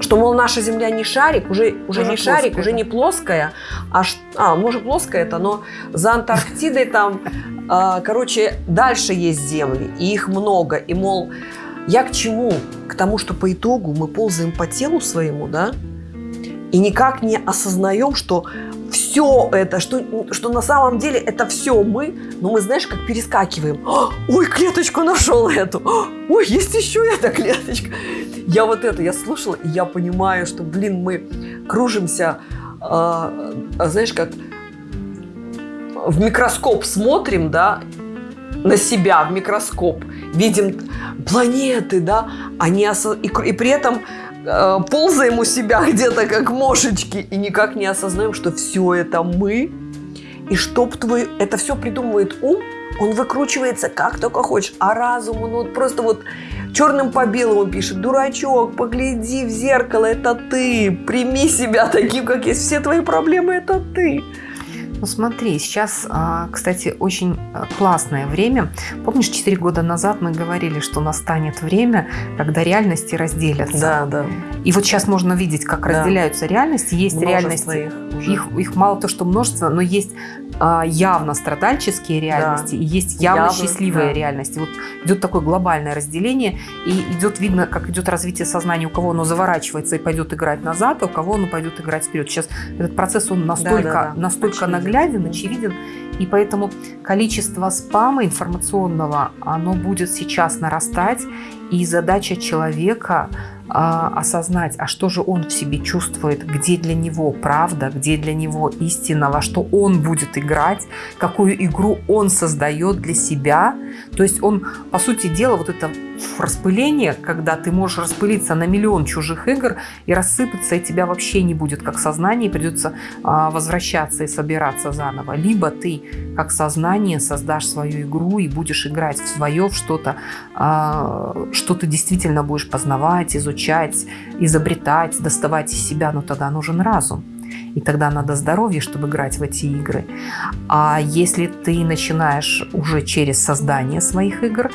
что, мол, наша Земля не шарик, уже, уже, не шарик, уже не плоская, а, а может плоская это, но за Антарктидой там, э, короче, дальше есть земли, и их много, и, мол, я к чему? К тому, что по итогу мы ползаем по телу своему, да, и никак не осознаем, что все это, что, что на самом деле это все мы, но мы, знаешь, как перескакиваем. Ой, клеточку нашел эту. Ой, есть еще эта клеточка. Я вот это, я слушала, и я понимаю, что, блин, мы кружимся, а, а, знаешь, как в микроскоп смотрим, да, на себя в микроскоп, видим планеты, да, они осо... и, и при этом э, ползаем у себя где-то как мошечки и никак не осознаем, что все это мы, и чтоб твой, это все придумывает ум, он выкручивается как только хочешь, а разум, он вот просто вот черным по белому пишет, дурачок, погляди в зеркало, это ты, прими себя таким, как есть, все твои проблемы, это ты. Ну смотри, сейчас, а, кстати, очень а, классное время. Помнишь, 4 года назад мы говорили, что настанет время, когда реальности разделятся. Да, да. И вот сейчас можно видеть, как да. разделяются реальности. Есть множество реальности, их, их, их мало то, что множество, но есть а, явно страдальческие реальности да. и есть явно, явно счастливые да. реальности. Вот идет такое глобальное разделение, и идет видно, как идет развитие сознания, у кого оно заворачивается и пойдет играть назад, а у кого оно пойдет играть вперед. Сейчас этот процесс, он настолько, да, да, да. настолько нагляден, очевиден, и поэтому количество спама информационного, оно будет сейчас нарастать, и задача человека а, осознать, а что же он в себе чувствует, где для него правда, где для него истина, во что он будет играть, какую игру он создает для себя. То есть он, по сути дела, вот это распыление, когда ты можешь распылиться на миллион чужих игр и рассыпаться, и тебя вообще не будет как сознание, и придется а, возвращаться и собираться заново. Либо ты как сознание создашь свою игру и будешь играть в свое, в что-то, а, что ты действительно будешь познавать, изучать, изобретать, доставать из себя, но тогда нужен разум. И тогда надо здоровье, чтобы играть в эти игры. А если ты начинаешь уже через создание своих игр,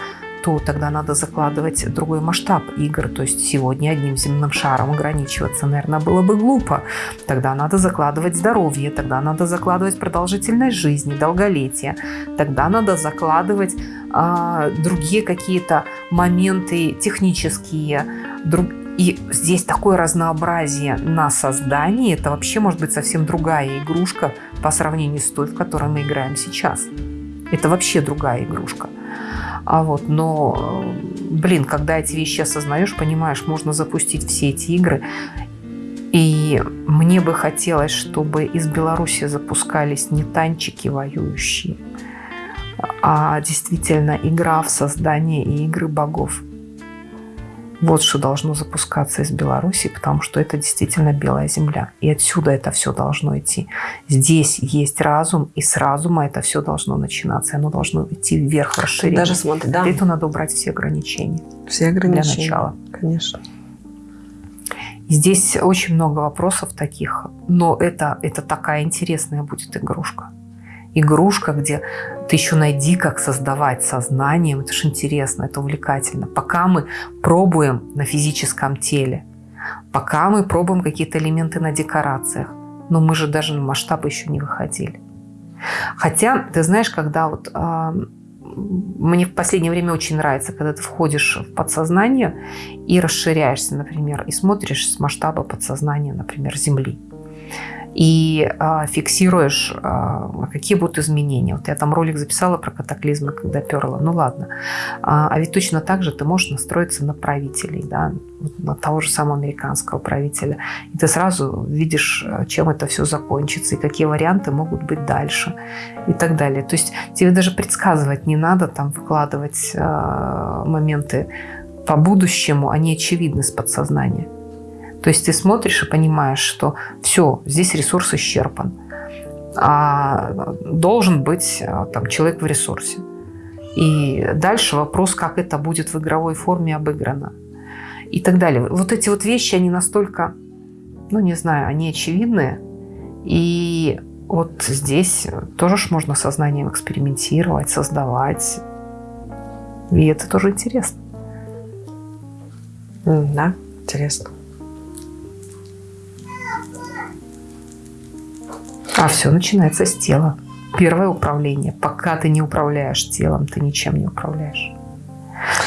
то тогда надо закладывать другой масштаб игр. То есть сегодня одним земным шаром ограничиваться, наверное, было бы глупо. Тогда надо закладывать здоровье, тогда надо закладывать продолжительность жизни, долголетие. Тогда надо закладывать а, другие какие-то моменты технические, друг... И здесь такое разнообразие на создании. Это вообще может быть совсем другая игрушка по сравнению с той, в которой мы играем сейчас. Это вообще другая игрушка. А вот, но, блин, когда эти вещи осознаешь, понимаешь, можно запустить все эти игры. И мне бы хотелось, чтобы из Беларуси запускались не танчики воюющие, а действительно игра в создание и игры богов. Вот что должно запускаться из Беларуси, потому что это действительно белая земля. И отсюда это все должно идти. Здесь есть разум, и с разума это все должно начинаться. Оно должно идти вверх, расширение. Даже смотри, да. Для этого надо убрать все ограничения. Все ограничения. Для начала. Конечно. Здесь очень много вопросов таких, но это, это такая интересная будет игрушка игрушка, где ты еще найди, как создавать сознанием. Это же интересно, это увлекательно. Пока мы пробуем на физическом теле, пока мы пробуем какие-то элементы на декорациях, но мы же даже на масштабы еще не выходили. Хотя, ты знаешь, когда вот э, мне в последнее время очень нравится, когда ты входишь в подсознание и расширяешься, например, и смотришь с масштаба подсознания, например, Земли и э, фиксируешь, э, какие будут изменения. Вот я там ролик записала про катаклизмы, когда перла. Ну ладно. А, а ведь точно так же ты можешь настроиться на правителей, да, на того же самого американского правителя. И ты сразу видишь, чем это все закончится, и какие варианты могут быть дальше, и так далее. То есть тебе даже предсказывать не надо, там выкладывать моменты по будущему, они очевидны с подсознания. То есть ты смотришь и понимаешь, что все, здесь ресурс исчерпан. А должен быть а, там, человек в ресурсе. И дальше вопрос, как это будет в игровой форме обыграно. И так далее. Вот эти вот вещи, они настолько, ну не знаю, они очевидные. И вот здесь тоже ж можно сознанием экспериментировать, создавать. И это тоже интересно. Да, интересно. А все начинается с тела. Первое управление. Пока ты не управляешь телом, ты ничем не управляешь.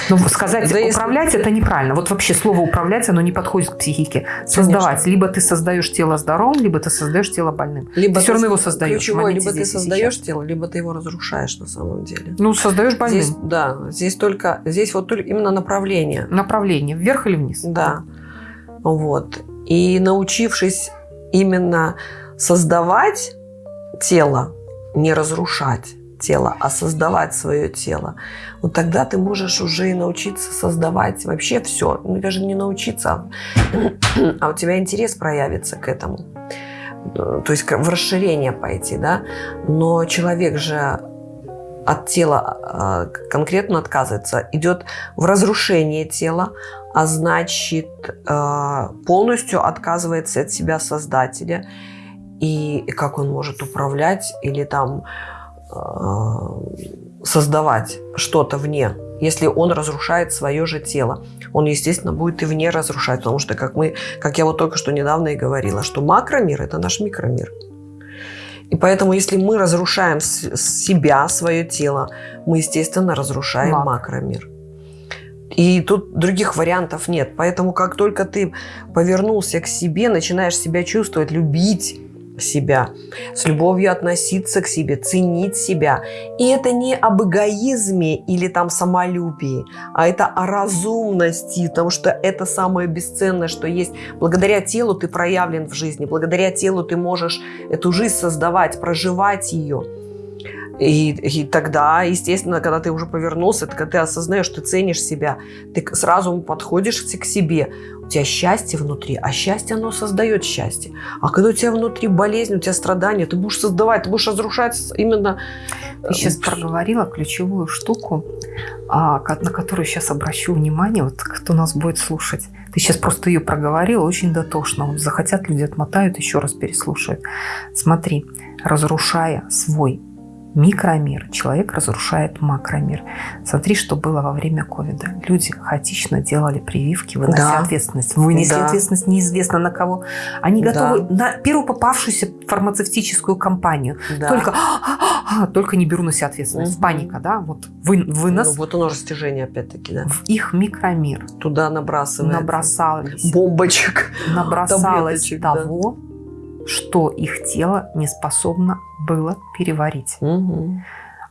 Ну, сказать да управлять если... это неправильно. Вот вообще слово управлять, оно не подходит к психике. Создавать. Конечно. Либо ты создаешь тело здоровым, либо ты создаешь тело больным. Либо ты все равно его создаешь. Ключевое, либо ты создаешь сейчас. тело, либо ты его разрушаешь на самом деле. Ну, создаешь больным. Здесь, да, здесь только, здесь вот только именно направление. Направление, вверх или вниз. Да. Вот. И научившись именно создавать тело, не разрушать тело, а создавать свое тело, вот тогда ты можешь уже и научиться создавать вообще все. Ну, даже не научиться, а у тебя интерес проявится к этому. То есть в расширение пойти, да. Но человек же от тела а, конкретно отказывается, идет в разрушение тела, а значит а, полностью отказывается от себя создателя и как он может управлять или там э, создавать что-то вне, если он разрушает свое же тело. Он, естественно, будет и вне разрушать, потому что, как, мы, как я вот только что недавно и говорила, что макромир – это наш микромир. И поэтому, если мы разрушаем себя, свое тело, мы, естественно, разрушаем Мак. макромир. И тут других вариантов нет. Поэтому, как только ты повернулся к себе, начинаешь себя чувствовать, любить, себя, с любовью относиться к себе, ценить себя. И это не об эгоизме или там самолюбии, а это о разумности, потому что это самое бесценное, что есть. Благодаря телу ты проявлен в жизни, благодаря телу ты можешь эту жизнь создавать, проживать ее. И, и тогда, естественно, когда ты уже повернулся, когда ты осознаешь, ты ценишь себя, ты сразу подходишь к себе. У тебя счастье внутри, а счастье, оно создает счастье. А когда у тебя внутри болезнь, у тебя страдания, ты будешь создавать, ты будешь разрушать именно... Ты сейчас э, проговорила ключевую штуку, а, на которую сейчас обращу внимание, вот кто нас будет слушать. Ты сейчас просто ее проговорила очень дотошно. Вот захотят люди отмотают, еще раз переслушают. Смотри, разрушая свой микромир, человек разрушает макромир. Смотри, что было во время ковида. Люди хаотично делали прививки, вынося да. ответственность. Вынесли да. ответственность неизвестно на кого. Они готовы да. на первую попавшуюся фармацевтическую компанию. Да. Только, а, только не беру на себя ответственность. Угу. Паника, да? Вот вы, вынос. Ну, вот оно растяжение опять-таки, да. В их микромир. Туда набрасывается. Набросалось. Бомбочек. Набросалось того, да что их тело не способно было переварить. Угу.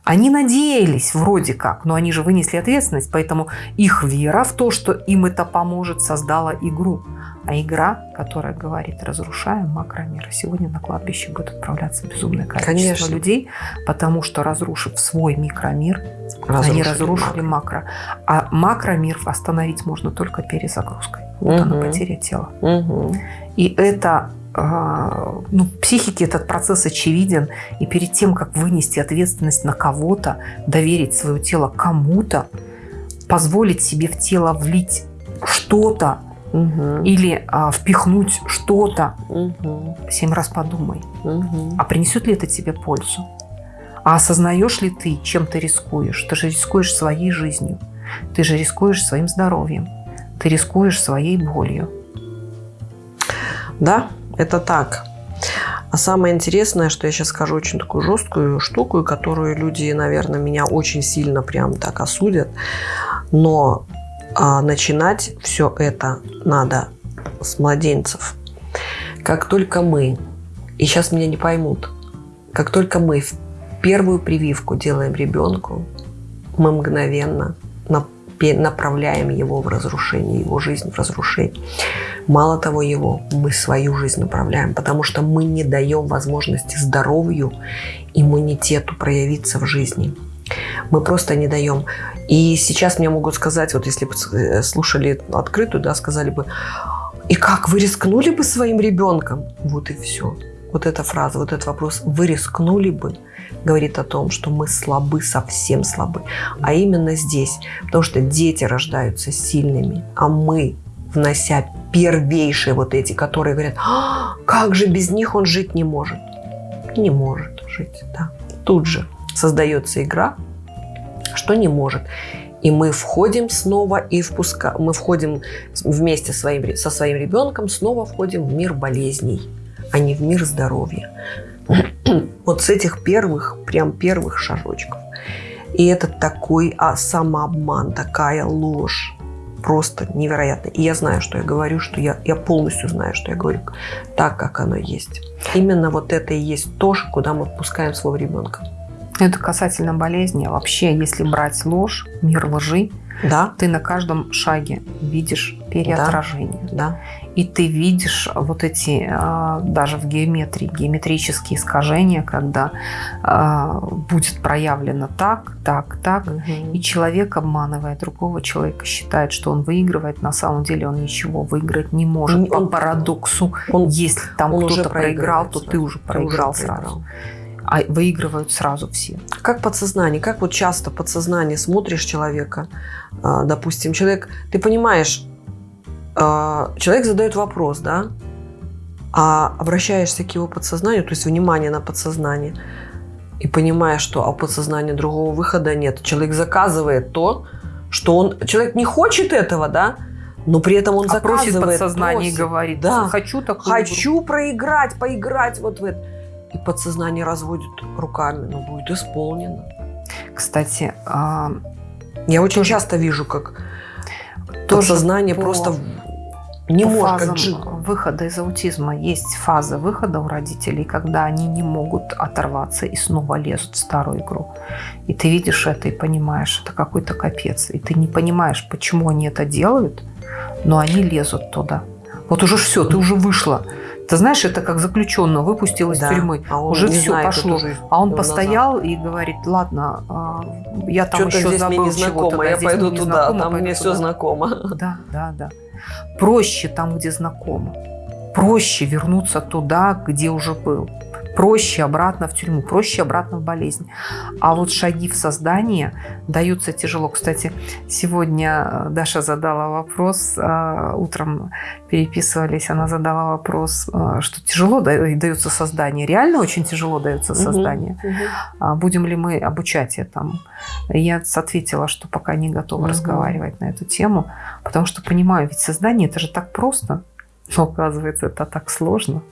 Они надеялись вроде как, но они же вынесли ответственность, поэтому их вера в то, что им это поможет, создала игру. А игра, которая говорит, разрушаем макромир. Сегодня на кладбище будет отправляться безумное количество Конечно. людей, потому что, разрушив свой микромир, разрушили они разрушили макро. макро. А макромир остановить можно только перезагрузкой. Вот угу. она потеря тела. Угу. И это а, ну, психике этот процесс очевиден. И перед тем, как вынести ответственность на кого-то, доверить свое тело кому-то, позволить себе в тело влить что-то угу. или а, впихнуть что-то, угу. семь раз подумай, угу. а принесет ли это тебе пользу? А осознаешь ли ты, чем ты рискуешь? Ты же рискуешь своей жизнью, ты же рискуешь своим здоровьем, ты рискуешь своей болью. Да, это так. А самое интересное, что я сейчас скажу очень такую жесткую штуку, которую люди, наверное, меня очень сильно прям так осудят. Но а, начинать все это надо с младенцев. Как только мы, и сейчас меня не поймут, как только мы первую прививку делаем ребенку, мы мгновенно направляем его в разрушение, его жизнь в разрушение. Мало того его, мы свою жизнь направляем, потому что мы не даем возможности здоровью, иммунитету проявиться в жизни. Мы просто не даем. И сейчас мне могут сказать, вот если бы э, слушали открытую, да, сказали бы, и как, вы рискнули бы своим ребенком? Вот и все. Вот эта фраза, вот этот вопрос, вы рискнули бы, говорит о том, что мы слабы, совсем слабы. А именно здесь, потому что дети рождаются сильными, а мы, внося первейшие вот эти, которые говорят, а, как же без них он жить не может. Не может жить, да. Тут же создается игра, что не может. И мы входим снова и впуска... мы входим вместе своим... со своим ребенком, снова входим в мир болезней, а не в мир здоровья. вот с этих первых, прям первых шажочков. И это такой а, самообман, такая ложь. Просто невероятно. И я знаю, что я говорю, что я, я полностью знаю, что я говорю так, как оно есть. Именно вот это и есть то, куда мы впускаем своего ребенка. Это касательно болезни. Вообще, если брать ложь, мир лжи, да. ты на каждом шаге видишь переотражение. Да. да. И ты видишь вот эти, а, даже в геометрии, геометрические искажения, когда а, будет проявлено так, так, так, угу. и человек, обманывая другого человека, считает, что он выигрывает, на самом деле он ничего выиграть не может. Он, По парадоксу, он, если там кто-то проиграл, то ты уже проиграл ты уже сразу. А выигрывают сразу все. Как подсознание, как вот часто подсознание смотришь человека, а, допустим, человек, ты понимаешь, человек задает вопрос, да, а обращаешься к его подсознанию, то есть внимание на подсознание, и понимаешь, что а подсознания другого выхода нет. Человек заказывает то, что он... Человек не хочет этого, да, но при этом он а заказывает. Просит подсознание просит, и говорит, да, хочу такую Хочу игру. проиграть, поиграть вот в это. И подсознание разводит руками, но будет исполнено. Кстати, я очень тоже, часто вижу, как подсознание по... просто не По может как жить. выхода из аутизма есть фаза выхода у родителей, когда они не могут оторваться и снова лезут в старую игру. И ты видишь это и понимаешь, это какой-то капец. И ты не понимаешь, почему они это делают, но они лезут туда. Вот уже все, ты уже вышла. Ты знаешь, это как заключенного выпустил из да, тюрьмы. А уже все знает, пошло. А он постоял назад. и говорит, ладно, а, я там еще здесь забыл чего-то. Я пойду туда, там мне все знакомо. Да, да, да. Проще там, где знакомо. Проще вернуться туда, где уже был. Проще обратно в тюрьму, проще обратно в болезнь. А вот шаги в создание даются тяжело. Кстати, сегодня э, Даша задала вопрос, э, утром переписывались, она задала вопрос, э, что тяжело дается создание. Реально очень тяжело дается создание. Угу, угу. Будем ли мы обучать этому? Я ответила, что пока не готова угу. разговаривать на эту тему, потому что понимаю, ведь создание это же так просто, но оказывается это так сложно.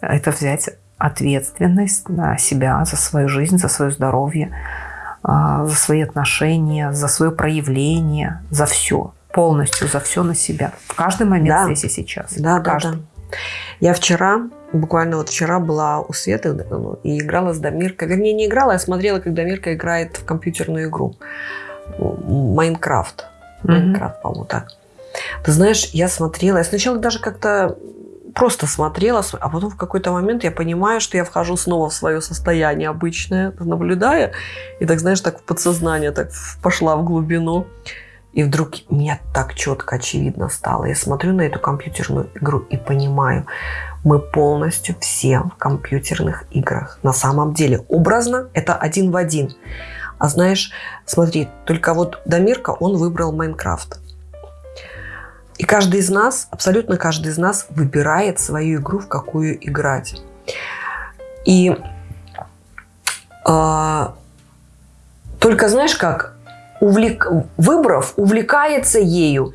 Это взять ответственность на себя, за свою жизнь, за свое здоровье, а, за свои отношения, за свое проявление, за все. Полностью за все на себя. В каждый момент да. здесь и сейчас. Да, да, да. Я вчера, буквально вот вчера была у Светы ну, и играла с Дамиркой. Вернее, не играла, я смотрела, как Дамирка играет в компьютерную игру. Майнкрафт. Майнкрафт, mm-hmm. по-моему, так. Ты знаешь, я смотрела, я сначала даже как-то просто смотрела, а потом в какой-то момент я понимаю, что я вхожу снова в свое состояние обычное, наблюдая, и так, знаешь, так в подсознание так пошла в глубину. И вдруг мне так четко, очевидно стало. Я смотрю на эту компьютерную игру и понимаю, мы полностью все в компьютерных играх. На самом деле, образно это один в один. А знаешь, смотри, только вот Дамирка, он выбрал Майнкрафт. И каждый из нас, абсолютно каждый из нас выбирает свою игру, в какую играть. И э, только знаешь как, увлек, выбрав, увлекается ею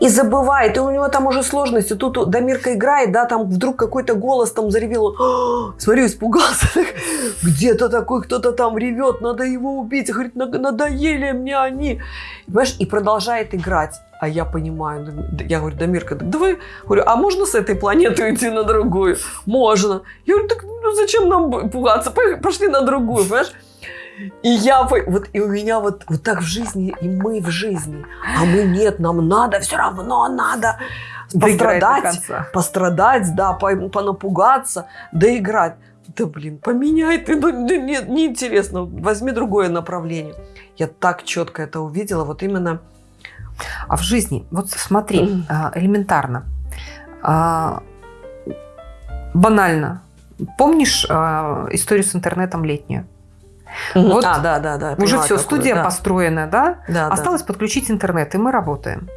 и забывает, и у него там уже сложности. Тут Дамирка играет, да, там вдруг какой-то голос там заревел. «А, смотрю, испугался. Где-то такой кто-то там ревет, надо его убить. Говорит, надоели мне они. Понимаешь, и продолжает играть. А я понимаю, я говорю, Дамирка, давай, говорю, а можно с этой планеты уйти на другую? Можно. Я говорю, так ну, зачем нам пугаться? Пошли на другую, понимаешь? И я, вот, и у меня вот, вот так в жизни, и мы в жизни. А мы нет, нам надо, все равно надо пострадать, пострадать, да, понапугаться, доиграть. Да блин, поменяй ты, ну, нет, неинтересно, возьми другое направление. Я так четко это увидела, вот именно. А в жизни, вот смотри, а, элементарно, а, банально, Помнишь э, историю с интернетом летнюю? Вот а, да, да, да. Уже все, студия да. построена, да? да Осталось да. подключить интернет, и мы работаем.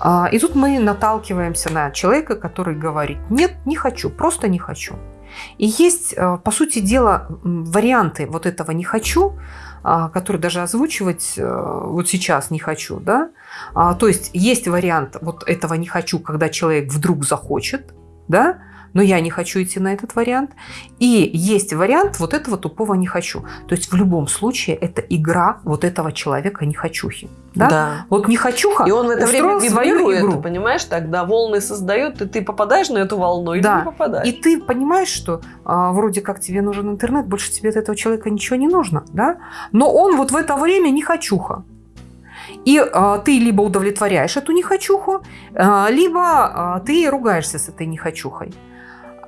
А, и тут мы наталкиваемся на человека, который говорит, нет, не хочу, просто не хочу. И есть, по сути дела, варианты вот этого «не хочу», а, которые даже озвучивать э, вот сейчас не хочу. Да? А, то есть есть вариант вот этого «не хочу», когда человек вдруг захочет, да? Но я не хочу идти на этот вариант. И есть вариант вот этого тупого не хочу. То есть в любом случае это игра вот этого человека не хочухи. Да? да. Вот не хочуха И он в это время свою игру. понимаешь, тогда волны создает, и ты попадаешь на эту волну или да. не попадаешь. И ты понимаешь, что а, вроде как тебе нужен интернет, больше тебе от этого человека ничего не нужно, да? Но он вот в это время не хочуха. И а, ты либо удовлетворяешь эту нехочуху, а, либо а, ты ругаешься с этой нехочухой.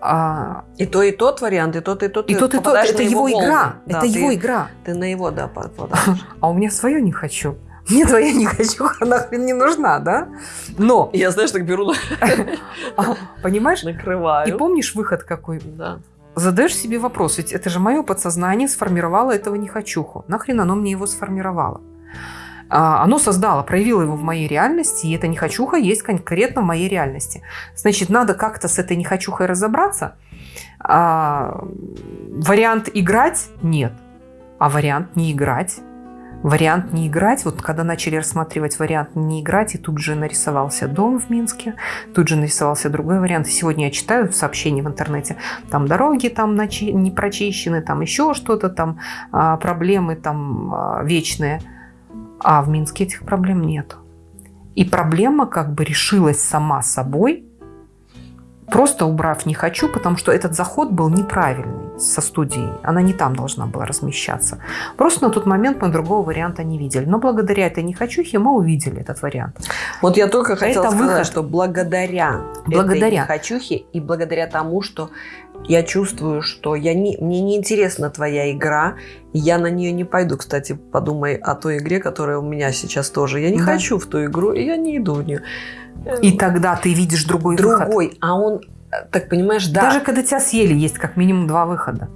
А... И то, и тот вариант, и тот, и тот. И тот, и тот. Это его, его игра. Да, это ты, его игра. Ты на его, да, попадаешь. А у меня свое не хочу. Мне твоя не хочу, нахрен не нужна, да? Но... Я, знаешь, так беру... А, понимаешь? Накрываю. И помнишь выход какой? Да. Задаешь себе вопрос, ведь это же мое подсознание сформировало этого не хочуху. Нахрен оно мне его сформировало? А, оно создало, проявило его в моей реальности, и эта нехочуха есть конкретно в моей реальности. Значит, надо как-то с этой нехочухой разобраться. А, вариант играть – нет. А вариант не играть вариант не играть. Вот когда начали рассматривать вариант не играть, и тут же нарисовался дом в Минске, тут же нарисовался другой вариант. Сегодня я читаю сообщения в интернете, там дороги там не прочищены, там еще что-то, там а, проблемы там а, вечные. А в Минске этих проблем нет. И проблема как бы решилась сама собой, просто убрав «не хочу», потому что этот заход был неправильный со студией. Она не там должна была размещаться. Просто на тот момент мы другого варианта не видели. Но благодаря этой «не хочухе» мы увидели этот вариант. Вот я только хотела Это сказать, выход. что благодаря, благодаря этой «не хочухе» и благодаря тому, что я чувствую, что я не, мне не интересна твоя игра, и я на нее не пойду. Кстати, подумай о той игре, которая у меня сейчас тоже. Я не да. хочу в ту игру, и я не иду в нее. И тогда ты видишь другой, другой выход. а он, так понимаешь, да. Даже когда тебя съели, есть как минимум два выхода.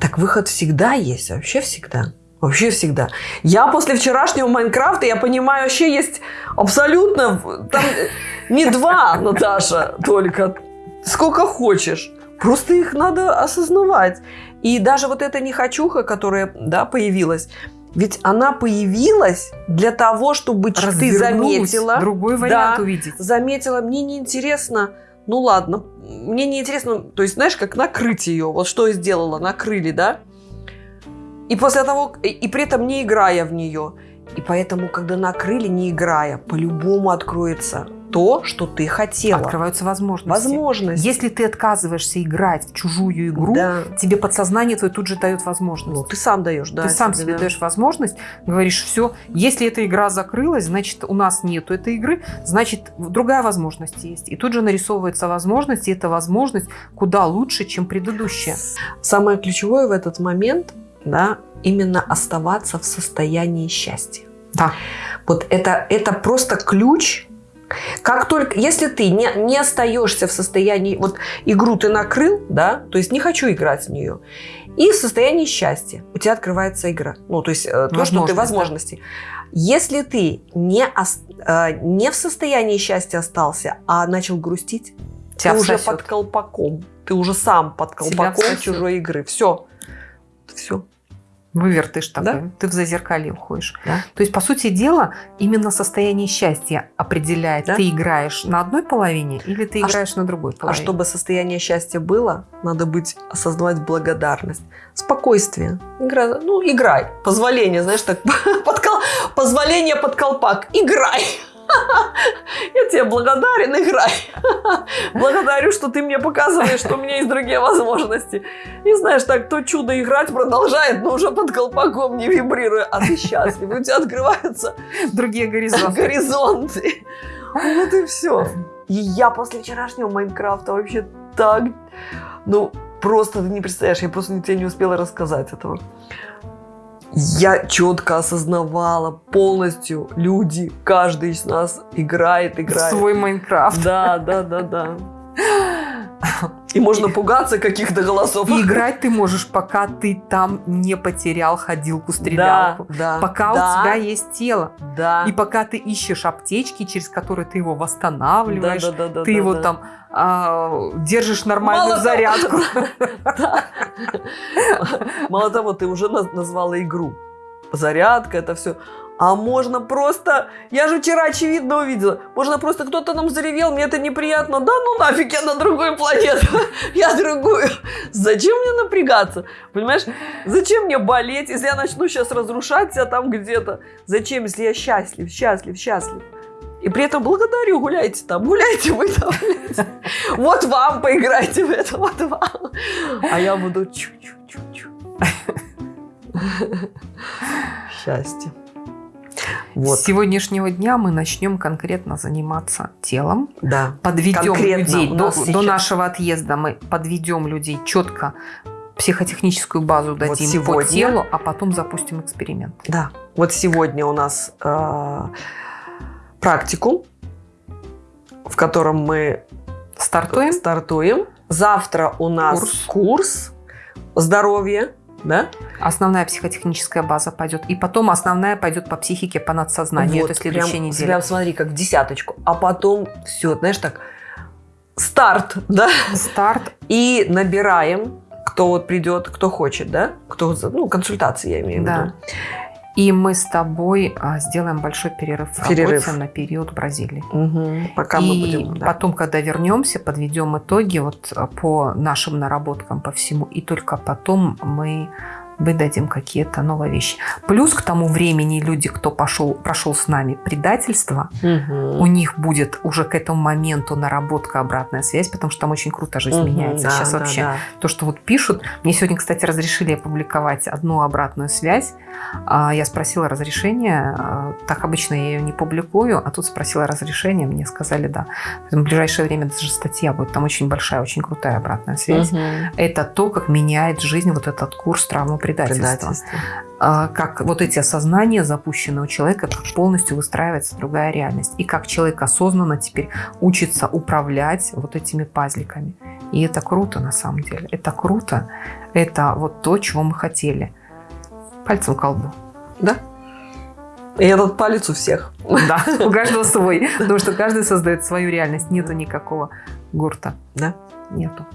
Так выход всегда есть, вообще всегда. Вообще всегда. Я после вчерашнего Майнкрафта, я понимаю, вообще есть абсолютно... Там не два, Наташа, только. Сколько хочешь. Просто их надо осознавать. И даже вот эта нехочуха, которая да, появилась, ведь она появилась для того, чтобы ты заметила. Другой вариант да, увидеть. Заметила, мне неинтересно. Ну ладно, мне неинтересно. То есть, знаешь, как накрыть ее. Вот что я сделала, накрыли, да? И после того, и при этом не играя в нее. И поэтому, когда накрыли, не играя, по-любому откроется то, что ты хотела. Открываются возможности. Возможности. Если ты отказываешься играть в чужую игру, да. тебе подсознание твое тут же дает возможность. Ну, ты сам даешь, да. Ты сам себе да. даешь возможность, говоришь, все, если эта игра закрылась, значит, у нас нету этой игры, значит, другая возможность есть. И тут же нарисовывается возможность, и эта возможность куда лучше, чем предыдущая. Самое ключевое в этот момент, да, именно оставаться в состоянии счастья. Да. Вот это, это просто ключ как только, если ты не, не остаешься в состоянии, вот игру ты накрыл, да, то есть не хочу играть в нее, и в состоянии счастья у тебя открывается игра, ну, то есть э, то, что ты возможности. Если ты не, э, не в состоянии счастья остался, а начал грустить, тебя ты уже под колпаком, ты уже сам под колпаком чужой игры, все, все. Вывертыш такой. Да? Ты в зазеркалье уходишь. Да? То есть, по сути дела, именно состояние счастья определяет, да? ты играешь на одной половине или ты а играешь ш... на другой а половине. А чтобы состояние счастья было, надо быть, осознавать благодарность, спокойствие. Игра, ну, играй. Позволение, знаешь, так, под позволение под колпак. Играй. Я тебе благодарен, играй. Благодарю, что ты мне показываешь, что у меня есть другие возможности. И знаешь, так то чудо играть продолжает, но уже под колпаком не вибрируя. А ты счастлив, у тебя открываются другие горизонты. горизонты. Вот и все. И я после вчерашнего Майнкрафта вообще так... Ну, просто ты не представляешь, я просто тебе не успела рассказать этого я четко осознавала полностью, люди, каждый из нас играет, играет. Свой Майнкрафт. Да, да, да, да. И можно пугаться каких-то голосов. И играть ты можешь, пока ты там не потерял ходилку-стрелялку. Да, да, пока да. у тебя есть тело. Да. И пока ты ищешь аптечки, через которые ты его восстанавливаешь, Да, да, да, ты да, его да. там а, держишь нормальную Мало зарядку. Мало того, ты уже наз- назвала игру. Зарядка, это все. А можно просто... Я же вчера очевидно увидела. Можно просто кто-то нам заревел, мне это неприятно. Да ну нафиг, я на другую планету. Я другую. Зачем мне напрягаться? Понимаешь? Зачем мне болеть, если я начну сейчас разрушать себя там где-то? Зачем, если я счастлив, счастлив, счастлив? И при этом благодарю, гуляйте там, гуляйте вы там. Вот вам поиграйте в это, вот вам. А я буду чу-чу-чу-чу. Счастье. Вот, С сегодняшнего дня мы начнем конкретно заниматься телом. да. Подведем Конкретно людей до, нас до сейчас- нашего отъезда. Мы подведем людей четко психотехническую базу дадим по сегодня- телу, а потом запустим эксперимент. Да. Вот сегодня у нас э, практикум, в котором мы Стартуем. стартуем. Завтра у нас Курс. курс, здоровье, да? Основная психотехническая база пойдет. И потом основная пойдет по психике, по надсознанию. Вот, Это следующая прям, неделя. Прям смотри, как в десяточку. А потом все, знаешь, так, старт, да? Старт. И набираем, кто вот придет, кто хочет, да? Кто, ну, консультации я имею в Да. виду. И мы с тобой а, сделаем большой перерыв в Перерыв. работе на период Бразилии. Мгм. Пока и мы будем... да. потом, когда вернемся, подведем итоги вот а, по нашим наработкам по всему. И только потом мы выдадим какие-то новые вещи. Плюс к тому времени люди, кто пошел, прошел с нами предательство, Мгм. у них будет уже к этому моменту наработка обратная связь, потому что там очень круто жизнь Мгм, меняется. да, Сейчас да, вообще да. то, что вот пишут. Мне сегодня, кстати, разрешили опубликовать одну обратную связь. А, Я спросила разрешение. а, Так обычно я ее не публикую, а тут спросила разрешение, мне сказали да. В ближайшее время даже статья будет. Там очень большая, очень крутая обратная связь. Мгм. Это то, как меняет жизнь вот этот курс травмы предательства. Предательство. А, Как вот эти осознания запущены у человека, как полностью выстраивается другая реальность. И как человек осознанно теперь учится управлять вот этими пазликами. И это круто на самом деле. Это круто. Это вот то, чего мы хотели. Пальцем колбу. Да? И этот палец у всех. Да, у каждого свой. Потому что каждый создает свою реальность. Нету никакого гурта. Да? Нету.